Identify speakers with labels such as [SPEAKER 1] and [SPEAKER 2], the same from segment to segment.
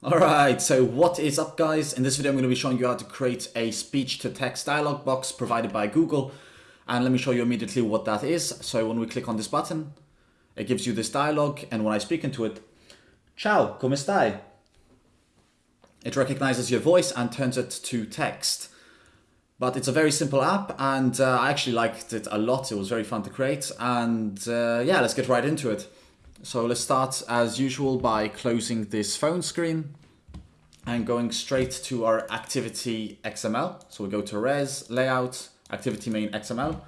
[SPEAKER 1] Alright, so what is up guys? In this video I'm going to be showing you how to create a speech-to-text dialog box provided by Google. And let me show you immediately what that is. So when we click on this button, it gives you this dialog and when I speak into it, Ciao, come stai? It recognizes your voice and turns it to text. But it's a very simple app and uh, I actually liked it a lot. It was very fun to create and uh, yeah, let's get right into it. So let's start as usual by closing this phone screen and going straight to our activity XML. So we go to res, layout, activity main XML.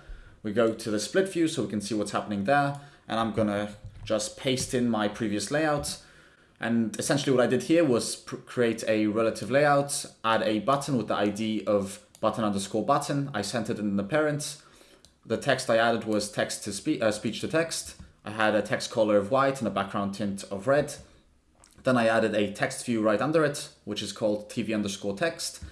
[SPEAKER 1] We go to the split view so we can see what's happening there. And I'm gonna just paste in my previous layout. And essentially what I did here was create a relative layout, add a button with the ID of button underscore button. I sent it in the parent. The text I added was text to spe uh, speech to text. I had a text color of white and a background tint of red. Then I added a text view right under it, which is called TV underscore text,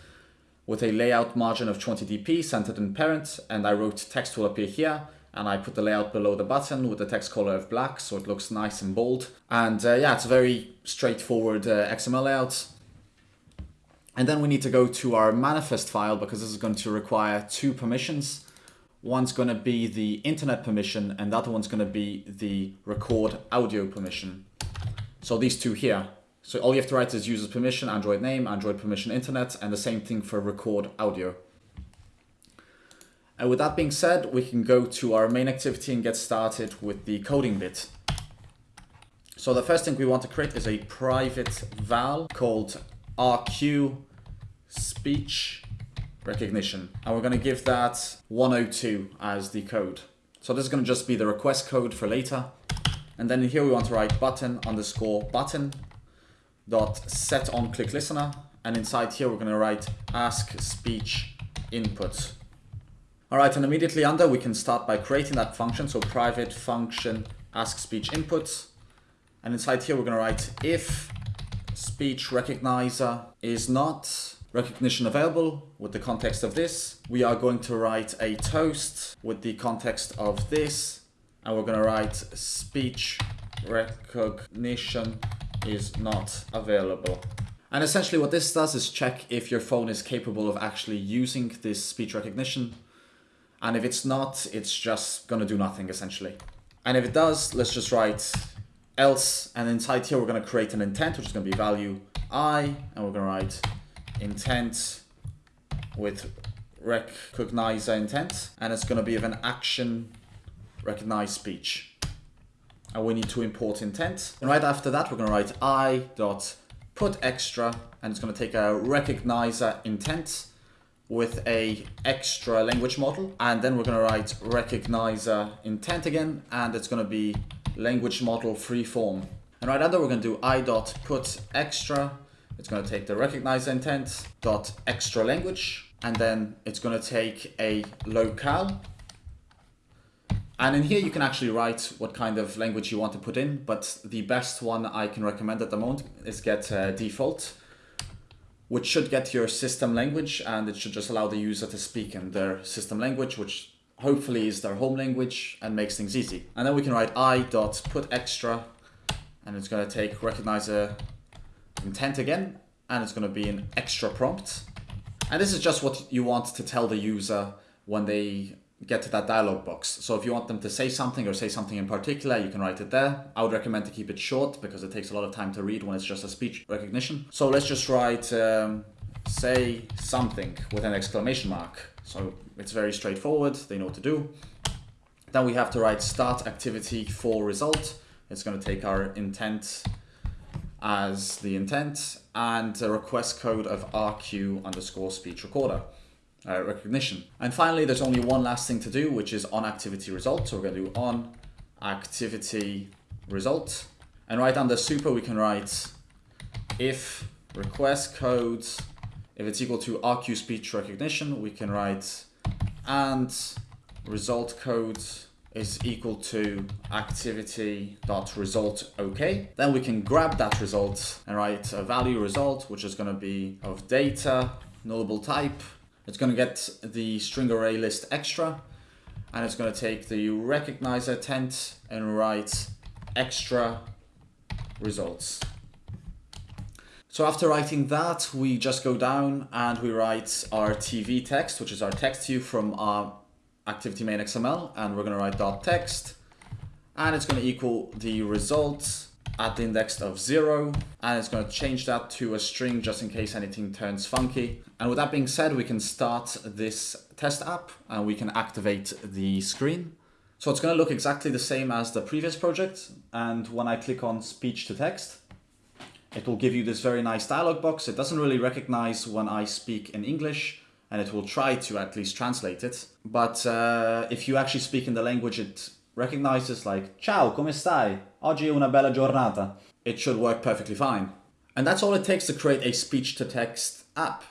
[SPEAKER 1] with a layout margin of 20 dp centered in parent, and I wrote text will appear here, and I put the layout below the button with the text color of black, so it looks nice and bold. And uh, yeah, it's a very straightforward uh, XML layout. And then we need to go to our manifest file because this is going to require two permissions. One's going to be the internet permission and the other one's going to be the record audio permission. So these two here. So all you have to write is uses permission, Android name, Android permission internet, and the same thing for record audio. And with that being said, we can go to our main activity and get started with the coding bit. So the first thing we want to create is a private val called RQ speech recognition. And we're going to give that 102 as the code. So this is going to just be the request code for later. And then here we want to write button underscore button dot set on click listener. And inside here, we're going to write ask speech input. All right, and immediately under, we can start by creating that function. So private function ask speech input. And inside here, we're going to write if speech recognizer is not recognition available with the context of this. We are going to write a toast with the context of this. And we're going to write speech recognition is not available. And essentially what this does is check if your phone is capable of actually using this speech recognition. And if it's not, it's just going to do nothing essentially. And if it does, let's just write else. And inside here, we're going to create an intent, which is going to be value i. And we're going to write intent with recognizer intent and it's going to be of an action recognize speech. And we need to import intent. And right after that we're going to write i dot put extra and it's going to take a recognizer intent with a extra language model. And then we're going to write recognizer intent again and it's going to be language model free form and right under we're going to do i dot put extra it's going to take the recognize intent dot extra language, and then it's going to take a locale. And in here, you can actually write what kind of language you want to put in, but the best one I can recommend at the moment is get uh, default, which should get your system language, and it should just allow the user to speak in their system language, which hopefully is their home language and makes things easy. And then we can write i dot put extra, and it's going to take recognizer intent again, and it's going to be an extra prompt. And this is just what you want to tell the user when they get to that dialog box. So if you want them to say something or say something in particular, you can write it there. I would recommend to keep it short because it takes a lot of time to read when it's just a speech recognition. So let's just write um, say something with an exclamation mark. So it's very straightforward. They know what to do. Then we have to write start activity for result. It's going to take our intent as the intent and a request code of RQ underscore speech recorder. Uh, recognition. And finally, there's only one last thing to do, which is on activity result. So we're going to do on activity result. And right under super, we can write if request code, if it's equal to RQ speech recognition, we can write and result code is equal to activity dot result okay. Then we can grab that result and write a value result, which is going to be of data, nullable type. It's going to get the string array list extra, and it's going to take the recognizer tent and write extra results. So after writing that, we just go down and we write our TV text, which is our text view from our activity main XML. And we're going to write dot text and it's going to equal the result at the index of zero. And it's going to change that to a string just in case anything turns funky. And with that being said, we can start this test app and we can activate the screen. So it's going to look exactly the same as the previous project. And when I click on speech to text, it will give you this very nice dialog box. It doesn't really recognize when I speak in English and it will try to at least translate it. But uh, if you actually speak in the language it recognizes like, ciao, come stai? Oggi è una bella giornata. It should work perfectly fine. And that's all it takes to create a speech to text app.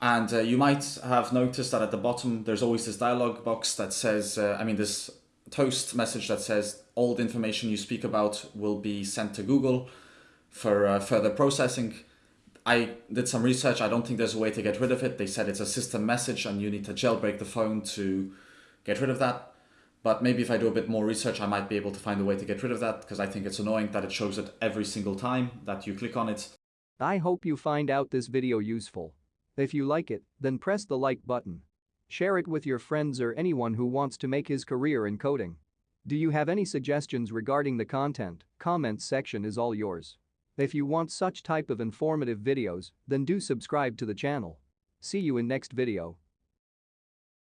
[SPEAKER 1] And uh, you might have noticed that at the bottom, there's always this dialog box that says, uh, I mean, this toast message that says all the information you speak about will be sent to Google for uh, further processing. I did some research. I don't think there's a way to get rid of it. They said it's a system message and you need to jailbreak the phone to get rid of that. But maybe if I do a bit more research, I might be able to find a way to get rid of that because I think it's annoying that it shows it every single time that you click on it.
[SPEAKER 2] I hope you find out this video useful. If you like it, then press the like button. Share it with your friends or anyone who wants to make his career in coding. Do you have any suggestions regarding the content? Comments section is all yours. If you want such type of informative videos, then do subscribe to the channel. See you in next video.